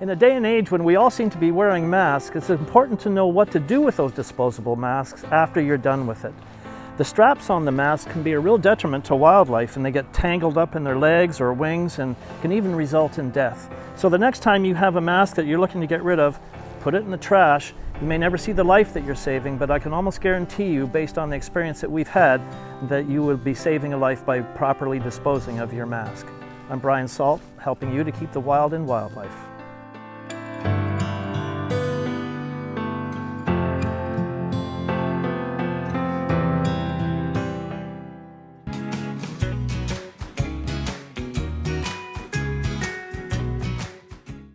In a day and age when we all seem to be wearing masks, it's important to know what to do with those disposable masks after you're done with it. The straps on the mask can be a real detriment to wildlife and they get tangled up in their legs or wings and can even result in death. So the next time you have a mask that you're looking to get rid of, put it in the trash. You may never see the life that you're saving, but I can almost guarantee you, based on the experience that we've had, that you will be saving a life by properly disposing of your mask. I'm Brian Salt, helping you to keep the wild in wildlife.